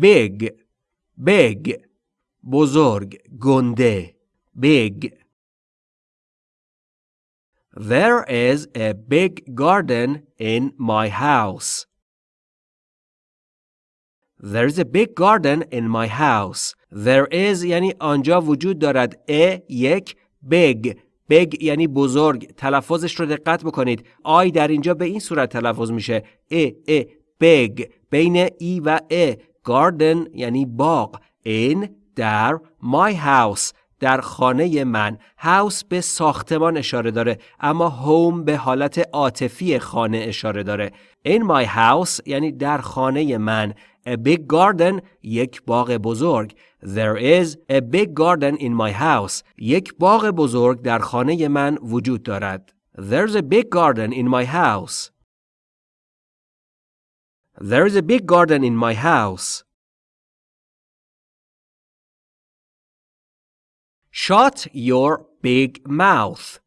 big big بزرگ گنده big There is a big garden in my house. There's a big garden in my house. There is یعنی آنجا وجود دارد. a یک big big یعنی بزرگ. تلفظش رو دقت بکنید. آی در اینجا به این صورت تلفظ میشه. ا ا big بین ای و ا garden یعنی باغ. in در my house در خانه من. هاوس به ساختمان اشاره داره اما هوم به حالت عاطفی خانه اشاره داره. In my house یعنی در خانه من. A big garden یک باغ بزرگ. There is a big garden in my house. یک باغ بزرگ در خانه من وجود دارد. There's a big garden in my house. there's a big garden in my house Shut your big mouth.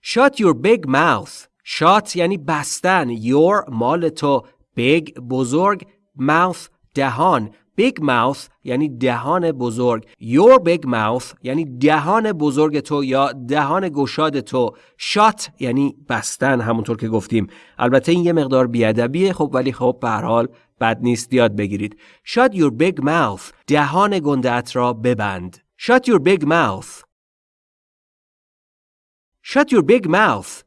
Shut your big mouth. Shut یعنی بستن. Your مال تو. Big بزرگ. Mouth دهان. Big mouth یعنی دهان بزرگ. Your big mouth یعنی دهان بزرگ تو یا دهان گشاد تو. Shut یعنی بستن همونطور که گفتیم. البته این یه مقدار بیادبیه خب ولی خب به حال بد نیست یاد بگیرید. Shut your big mouth. دهان گندت را ببند. Shut your big mouth. Shut your big mouth.